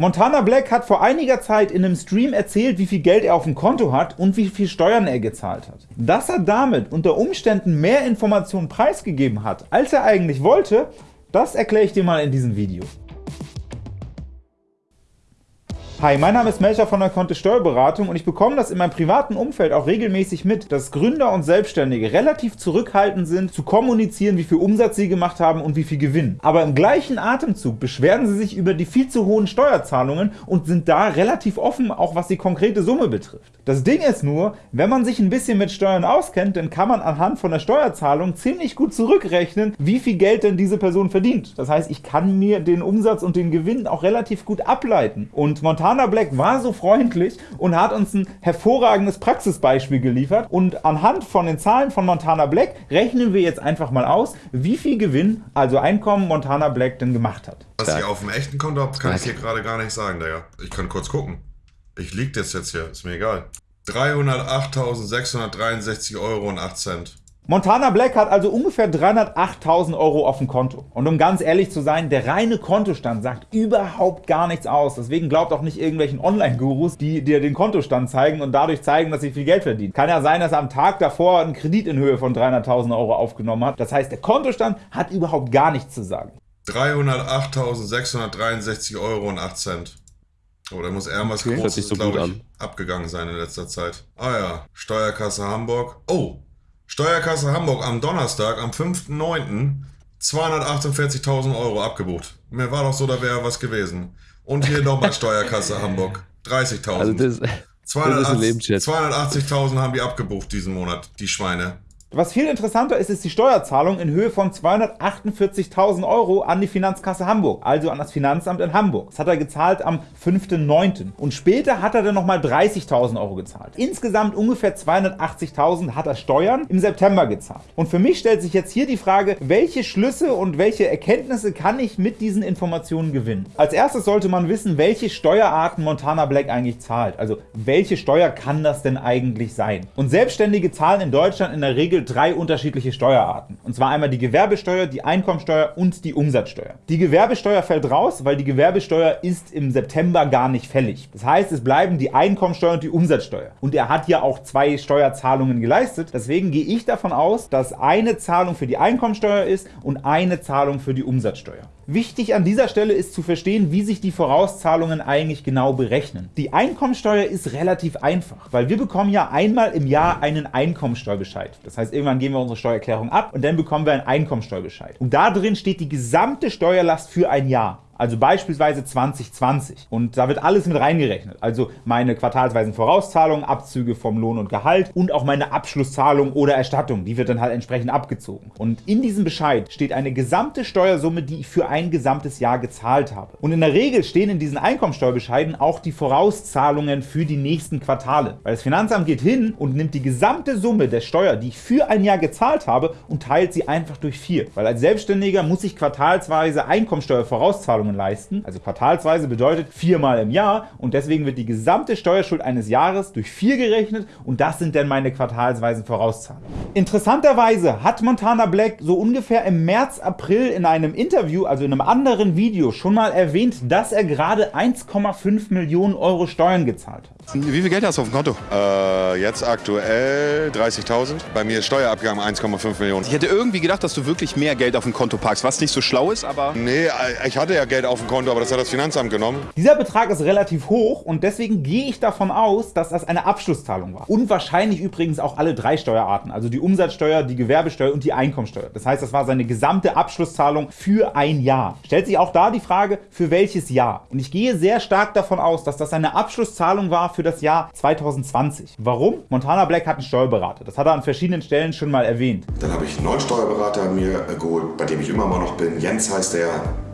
Montana Black hat vor einiger Zeit in einem Stream erzählt, wie viel Geld er auf dem Konto hat und wie viel Steuern er gezahlt hat. Dass er damit unter Umständen mehr Informationen preisgegeben hat, als er eigentlich wollte, das erkläre ich dir mal in diesem Video. Hi, mein Name ist Melcher von der Kontist Steuerberatung und ich bekomme das in meinem privaten Umfeld auch regelmäßig mit, dass Gründer und Selbstständige relativ zurückhaltend sind, zu kommunizieren, wie viel Umsatz sie gemacht haben und wie viel Gewinn. Aber im gleichen Atemzug beschweren sie sich über die viel zu hohen Steuerzahlungen und sind da relativ offen, auch was die konkrete Summe betrifft. Das Ding ist nur, wenn man sich ein bisschen mit Steuern auskennt, dann kann man anhand von der Steuerzahlung ziemlich gut zurückrechnen, wie viel Geld denn diese Person verdient. Das heißt, ich kann mir den Umsatz und den Gewinn auch relativ gut ableiten. Und Montana Montana Black war so freundlich und hat uns ein hervorragendes Praxisbeispiel geliefert und anhand von den Zahlen von Montana Black rechnen wir jetzt einfach mal aus, wie viel Gewinn, also Einkommen Montana Black denn gemacht hat. Was ich auf dem echten Konto habe, kann ich hier gerade gar nicht sagen, Digga. Ich kann kurz gucken. Ich liegt das jetzt hier, ist mir egal. 308.663 Euro und 8 Cent. Montana Black hat also ungefähr 308.000 Euro auf dem Konto. Und um ganz ehrlich zu sein, der reine Kontostand sagt überhaupt gar nichts aus. Deswegen glaubt auch nicht irgendwelchen Online-Gurus, die dir den Kontostand zeigen und dadurch zeigen, dass sie viel Geld verdienen. Kann ja sein, dass er am Tag davor einen Kredit in Höhe von 300.000 Euro aufgenommen hat. Das heißt, der Kontostand hat überhaupt gar nichts zu sagen. 308.663 Euro und 8 Cent. Oh, da muss irgendwas okay. Großes, so glaube ich, an. abgegangen sein in letzter Zeit. Ah ja, Steuerkasse Hamburg. Oh, Steuerkasse Hamburg am Donnerstag, am 5.9. 248.000 Euro abgebucht. Mir war doch so, da wäre was gewesen. Und hier nochmal Steuerkasse Hamburg. 30.000. Also das, 280.000 haben die abgebucht diesen Monat, die Schweine. Was viel interessanter ist, ist die Steuerzahlung in Höhe von 248.000 Euro an die Finanzkasse Hamburg, also an das Finanzamt in Hamburg. Das hat er gezahlt am 5.9. Und später hat er dann nochmal 30.000 Euro gezahlt. Insgesamt ungefähr 280.000 hat er Steuern im September gezahlt. Und für mich stellt sich jetzt hier die Frage, welche Schlüsse und welche Erkenntnisse kann ich mit diesen Informationen gewinnen? Als erstes sollte man wissen, welche Steuerarten Montana Black eigentlich zahlt. Also welche Steuer kann das denn eigentlich sein? Und Selbstständige zahlen in Deutschland in der Regel Regel drei unterschiedliche Steuerarten. Und zwar einmal die Gewerbesteuer, die Einkommensteuer und die Umsatzsteuer. Die Gewerbesteuer fällt raus, weil die Gewerbesteuer ist im September gar nicht fällig. Das heißt, es bleiben die Einkommensteuer und die Umsatzsteuer. Und er hat ja auch zwei Steuerzahlungen geleistet. Deswegen gehe ich davon aus, dass eine Zahlung für die Einkommensteuer ist und eine Zahlung für die Umsatzsteuer. Wichtig an dieser Stelle ist zu verstehen, wie sich die Vorauszahlungen eigentlich genau berechnen. Die Einkommensteuer ist relativ einfach, weil wir bekommen ja einmal im Jahr einen Einkommensteuerbescheid. Das heißt, irgendwann geben wir unsere Steuererklärung ab und dann bekommen wir einen Einkommensteuerbescheid. Und da drin steht die gesamte Steuerlast für ein Jahr also beispielsweise 2020. Und da wird alles mit reingerechnet, also meine quartalsweisen Vorauszahlungen, Abzüge vom Lohn und Gehalt und auch meine Abschlusszahlung oder Erstattung, die wird dann halt entsprechend abgezogen. Und in diesem Bescheid steht eine gesamte Steuersumme, die ich für ein gesamtes Jahr gezahlt habe. Und in der Regel stehen in diesen Einkommensteuerbescheiden auch die Vorauszahlungen für die nächsten Quartale. Weil das Finanzamt geht hin und nimmt die gesamte Summe der Steuer, die ich für ein Jahr gezahlt habe und teilt sie einfach durch vier. Weil als Selbstständiger muss ich quartalsweise Einkommensteuervorauszahlungen Zahlungen leisten. Also quartalsweise bedeutet viermal im Jahr und deswegen wird die gesamte Steuerschuld eines Jahres durch vier gerechnet und das sind dann meine quartalsweisen Vorauszahlungen. Interessanterweise hat Montana Black so ungefähr im März, April in einem Interview, also in einem anderen Video, schon mal erwähnt, dass er gerade 1,5 Millionen Euro Steuern gezahlt hat. Wie viel Geld hast du auf dem Konto? Äh, jetzt aktuell 30.000. Bei mir ist Steuerabgang 1,5 Millionen. Ich hätte irgendwie gedacht, dass du wirklich mehr Geld auf dem Konto packst, was nicht so schlau ist, aber... Nee, ich hatte ja Geld auf dem Konto, aber das hat das Finanzamt genommen. Dieser Betrag ist relativ hoch und deswegen gehe ich davon aus, dass das eine Abschlusszahlung war. Und wahrscheinlich übrigens auch alle drei Steuerarten, also die Umsatzsteuer, die Gewerbesteuer und die Einkommensteuer. Das heißt, das war seine gesamte Abschlusszahlung für ein Jahr. Stellt sich auch da die Frage, für welches Jahr? Und ich gehe sehr stark davon aus, dass das eine Abschlusszahlung war für das Jahr 2020. Warum? Montana Black hat einen Steuerberater. Das hat er an verschiedenen Stellen schon mal erwähnt. Dann habe ich einen neuen Steuerberater mir geholt, bei dem ich immer mal noch bin. Jens heißt der.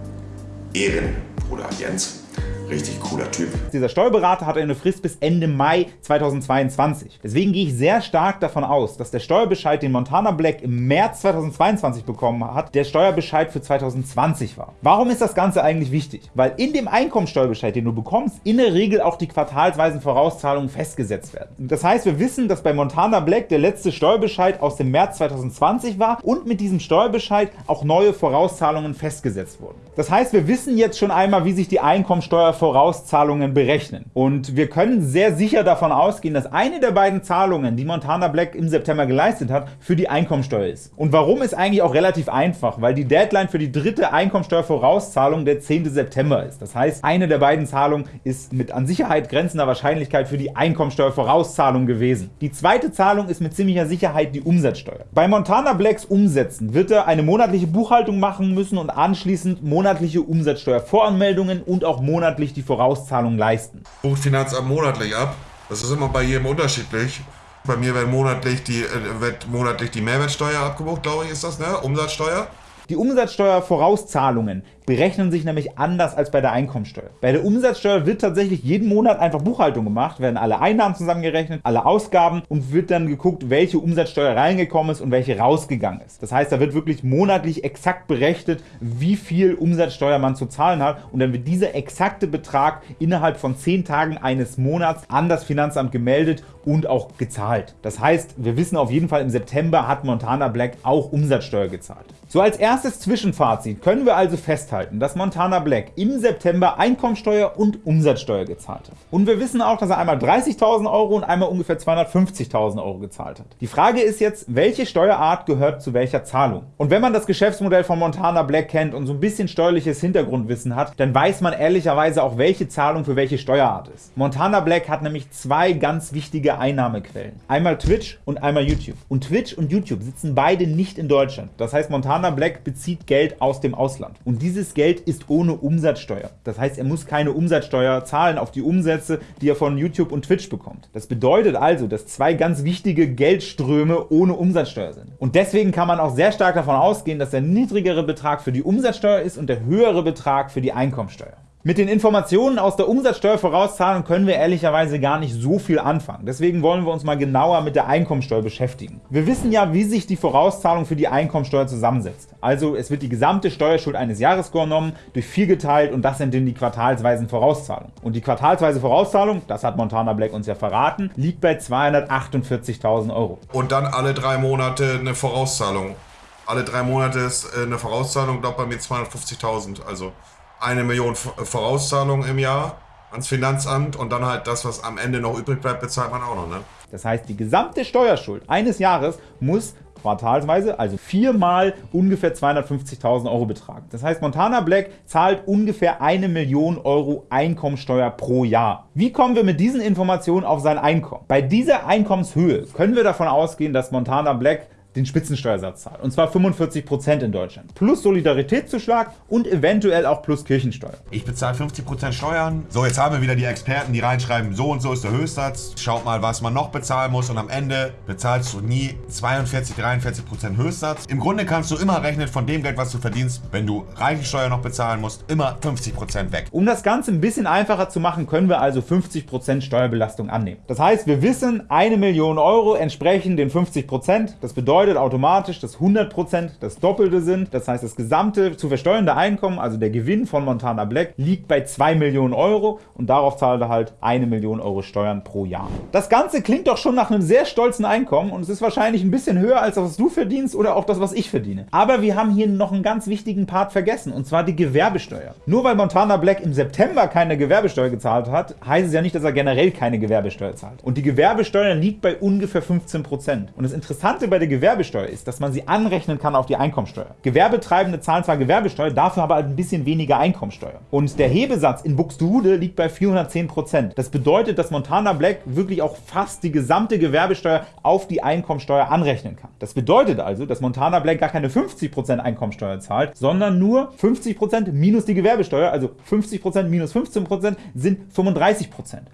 Ehren, Bruder Jens. Richtig cooler Typ. Dieser Steuerberater hat eine Frist bis Ende Mai 2022. Deswegen gehe ich sehr stark davon aus, dass der Steuerbescheid, den Montana Black im März 2022 bekommen hat, der Steuerbescheid für 2020 war. Warum ist das Ganze eigentlich wichtig? Weil in dem Einkommensteuerbescheid, den du bekommst, in der Regel auch die quartalsweisen Vorauszahlungen festgesetzt werden. Das heißt, wir wissen, dass bei Montana Black der letzte Steuerbescheid aus dem März 2020 war und mit diesem Steuerbescheid auch neue Vorauszahlungen festgesetzt wurden. Das heißt, wir wissen jetzt schon einmal, wie sich die Einkommensteuer Einkommensteuervorauszahlungen berechnen. Und wir können sehr sicher davon ausgehen, dass eine der beiden Zahlungen, die Montana Black im September geleistet hat, für die Einkommensteuer ist. Und warum ist eigentlich auch relativ einfach, weil die Deadline für die dritte Einkommensteuervorauszahlung der 10. September ist. Das heißt, eine der beiden Zahlungen ist mit an Sicherheit grenzender Wahrscheinlichkeit für die Einkommensteuervorauszahlung gewesen. Die zweite Zahlung ist mit ziemlicher Sicherheit die Umsatzsteuer. Bei Montana Blacks Umsätzen wird er eine monatliche Buchhaltung machen müssen und anschließend monatliche Umsatzsteuervoranmeldungen und auch monatlich die Vorauszahlung leisten. Bucht Finanzamt monatlich ab. Das ist immer bei jedem unterschiedlich. Bei mir wird monatlich die, äh, wird monatlich die Mehrwertsteuer abgebucht, glaube ich, ist das, ne? Umsatzsteuer. Die Umsatzsteuervorauszahlungen berechnen sich nämlich anders als bei der Einkommensteuer. Bei der Umsatzsteuer wird tatsächlich jeden Monat einfach Buchhaltung gemacht, werden alle Einnahmen zusammengerechnet, alle Ausgaben und wird dann geguckt, welche Umsatzsteuer reingekommen ist und welche rausgegangen ist. Das heißt, da wird wirklich monatlich exakt berechnet, wie viel Umsatzsteuer man zu zahlen hat und dann wird dieser exakte Betrag innerhalb von 10 Tagen eines Monats an das Finanzamt gemeldet und auch gezahlt. Das heißt, wir wissen auf jeden Fall, im September hat Montana Black auch Umsatzsteuer gezahlt. So als erstes Zwischenfazit können wir also festhalten, dass Montana Black im September Einkommensteuer und Umsatzsteuer gezahlt hat. Und wir wissen auch, dass er einmal 30.000 Euro und einmal ungefähr 250.000 Euro gezahlt hat. Die Frage ist jetzt, welche Steuerart gehört zu welcher Zahlung? Und wenn man das Geschäftsmodell von Montana Black kennt und so ein bisschen steuerliches Hintergrundwissen hat, dann weiß man ehrlicherweise auch, welche Zahlung für welche Steuerart ist. Montana Black hat nämlich zwei ganz wichtige Einnahmequellen. Einmal Twitch und einmal YouTube. Und Twitch und YouTube sitzen beide nicht in Deutschland. Das heißt, Montana Montana Black bezieht Geld aus dem Ausland. Und dieses Geld ist ohne Umsatzsteuer. Das heißt, er muss keine Umsatzsteuer zahlen auf die Umsätze, die er von YouTube und Twitch bekommt. Das bedeutet also, dass zwei ganz wichtige Geldströme ohne Umsatzsteuer sind. Und deswegen kann man auch sehr stark davon ausgehen, dass der niedrigere Betrag für die Umsatzsteuer ist und der höhere Betrag für die Einkommensteuer. Mit den Informationen aus der Umsatzsteuervorauszahlung können wir ehrlicherweise gar nicht so viel anfangen. Deswegen wollen wir uns mal genauer mit der Einkommensteuer beschäftigen. Wir wissen ja, wie sich die Vorauszahlung für die Einkommensteuer zusammensetzt. Also es wird die gesamte Steuerschuld eines Jahres genommen, durch 4 geteilt und das sind dann die quartalsweisen Vorauszahlungen. Und die quartalsweise Vorauszahlung, das hat Montana Black uns ja verraten, liegt bei 248.000 Euro. Und dann alle drei Monate eine Vorauszahlung. Alle drei Monate ist äh, eine Vorauszahlung, glaube bei mir 250.000. Also eine Million Vorauszahlung im Jahr ans Finanzamt und dann halt das, was am Ende noch übrig bleibt, bezahlt man auch noch. Ne? Das heißt, die gesamte Steuerschuld eines Jahres muss quartalsweise, also viermal ungefähr 250.000 Euro betragen. Das heißt, Montana Black zahlt ungefähr eine Million Euro Einkommensteuer pro Jahr. Wie kommen wir mit diesen Informationen auf sein Einkommen? Bei dieser Einkommenshöhe können wir davon ausgehen, dass Montana Black den Spitzensteuersatz zahlt, und zwar 45% in Deutschland, plus Solidaritätszuschlag und eventuell auch plus Kirchensteuer. Ich bezahle 50% Steuern. So, jetzt haben wir wieder die Experten, die reinschreiben, so und so ist der Höchstsatz. Schaut mal, was man noch bezahlen muss und am Ende bezahlst du nie 42, 43% Höchstsatz. Im Grunde kannst du immer rechnen von dem Geld, was du verdienst, wenn du Reichensteuer noch bezahlen musst, immer 50% weg. Um das Ganze ein bisschen einfacher zu machen, können wir also 50% Steuerbelastung annehmen. Das heißt, wir wissen, eine Million Euro entsprechen den 50%. Das bedeutet, bedeutet automatisch, dass 100% das Doppelte sind. Das heißt, das gesamte zu versteuernde Einkommen, also der Gewinn von Montana Black, liegt bei 2 Millionen Euro und darauf zahlt er halt 1 Million Euro Steuern pro Jahr. Das Ganze klingt doch schon nach einem sehr stolzen Einkommen und es ist wahrscheinlich ein bisschen höher als das, was du verdienst oder auch das, was ich verdiene. Aber wir haben hier noch einen ganz wichtigen Part vergessen und zwar die Gewerbesteuer. Nur weil Montana Black im September keine Gewerbesteuer gezahlt hat, heißt es ja nicht, dass er generell keine Gewerbesteuer zahlt. Und die Gewerbesteuer liegt bei ungefähr 15%. Und das Interessante bei der Gewerbesteuer Gewerbesteuer ist, dass man sie anrechnen kann auf die Einkommensteuer. Gewerbetreibende zahlen zwar Gewerbesteuer, dafür aber halt ein bisschen weniger Einkommensteuer. Und der Hebesatz in Buxtehude liegt bei 410%. Das bedeutet, dass Montana Black wirklich auch fast die gesamte Gewerbesteuer auf die Einkommensteuer anrechnen kann. Das bedeutet also, dass Montana Black gar keine 50% Einkommensteuer zahlt, sondern nur 50% minus die Gewerbesteuer, also 50% minus 15% sind 35%.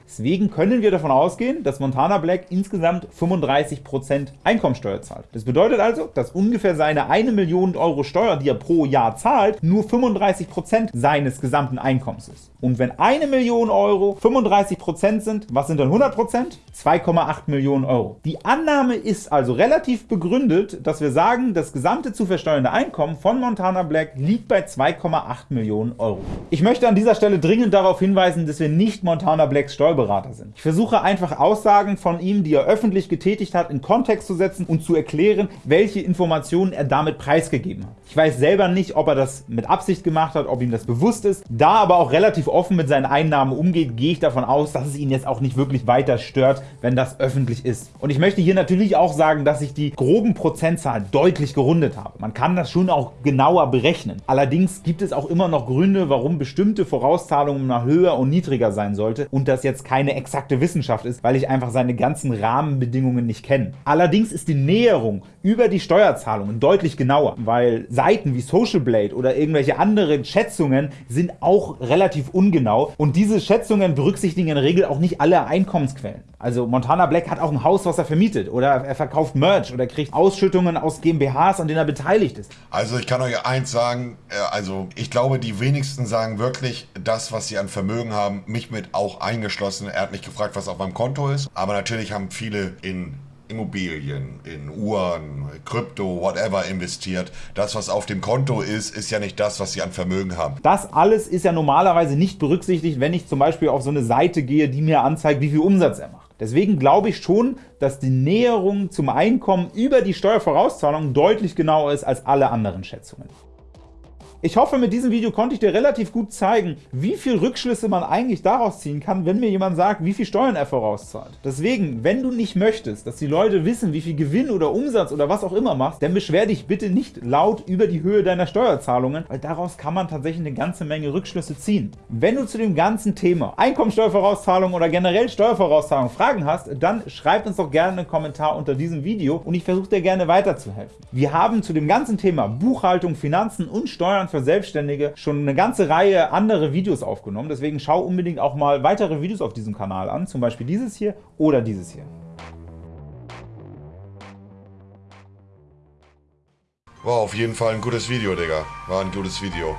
Deswegen können wir davon ausgehen, dass Montana Black insgesamt 35% Einkommensteuer zahlt. Das bedeutet also, dass ungefähr seine 1 Million Euro Steuer, die er pro Jahr zahlt, nur 35% seines gesamten Einkommens ist. Und wenn 1 Million Euro 35% sind, was sind dann 100%? 2,8 Millionen Euro. Die Annahme ist also relativ begründet, dass wir sagen, das gesamte zu versteuernde Einkommen von Montana Black liegt bei 2,8 Millionen Euro. Ich möchte an dieser Stelle dringend darauf hinweisen, dass wir nicht Montana Blacks Steuerberater sind. Ich versuche einfach Aussagen von ihm, die er öffentlich getätigt hat, in Kontext zu setzen und zu erklären, erklären, welche Informationen er damit preisgegeben hat. Ich weiß selber nicht, ob er das mit Absicht gemacht hat, ob ihm das bewusst ist. Da aber auch relativ offen mit seinen Einnahmen umgeht, gehe ich davon aus, dass es ihn jetzt auch nicht wirklich weiter stört, wenn das öffentlich ist. Und ich möchte hier natürlich auch sagen, dass ich die groben Prozentzahlen deutlich gerundet habe. Man kann das schon auch genauer berechnen. Allerdings gibt es auch immer noch Gründe, warum bestimmte Vorauszahlungen mal höher und niedriger sein sollte und das jetzt keine exakte Wissenschaft ist, weil ich einfach seine ganzen Rahmenbedingungen nicht kenne. Allerdings ist die Näherung über die Steuerzahlungen deutlich genauer, weil Seiten wie Social Blade oder irgendwelche anderen Schätzungen sind auch relativ ungenau und diese Schätzungen berücksichtigen in der Regel auch nicht alle Einkommensquellen. Also Montana Black hat auch ein Haus, was er vermietet oder er verkauft Merch oder kriegt Ausschüttungen aus GmbHs, an denen er beteiligt ist. Also ich kann euch eins sagen, äh, also ich glaube die wenigsten sagen wirklich das, was sie an Vermögen haben, mich mit auch eingeschlossen. Er hat mich gefragt, was auf meinem Konto ist, aber natürlich haben viele in Immobilien, in Uhren, Krypto, whatever investiert. Das, was auf dem Konto ist, ist ja nicht das, was Sie an Vermögen haben. Das alles ist ja normalerweise nicht berücksichtigt, wenn ich zum Beispiel auf so eine Seite gehe, die mir anzeigt, wie viel Umsatz er macht. Deswegen glaube ich schon, dass die Näherung zum Einkommen über die Steuervorauszahlung deutlich genauer ist als alle anderen Schätzungen. Ich hoffe, mit diesem Video konnte ich dir relativ gut zeigen, wie viel Rückschlüsse man eigentlich daraus ziehen kann, wenn mir jemand sagt, wie viel Steuern er vorauszahlt. Deswegen, wenn du nicht möchtest, dass die Leute wissen, wie viel Gewinn oder Umsatz oder was auch immer machst, dann beschwer dich bitte nicht laut über die Höhe deiner Steuerzahlungen, weil daraus kann man tatsächlich eine ganze Menge Rückschlüsse ziehen. Wenn du zu dem ganzen Thema Einkommensteuervorauszahlung oder generell Steuervorauszahlung Fragen hast, dann schreib uns doch gerne einen Kommentar unter diesem Video und ich versuche dir gerne weiterzuhelfen. Wir haben zu dem ganzen Thema Buchhaltung, Finanzen und Steuern für Selbstständige schon eine ganze Reihe andere Videos aufgenommen. Deswegen schau unbedingt auch mal weitere Videos auf diesem Kanal an, zum Beispiel dieses hier oder dieses hier. War auf jeden Fall ein gutes Video, Digga. War ein gutes Video.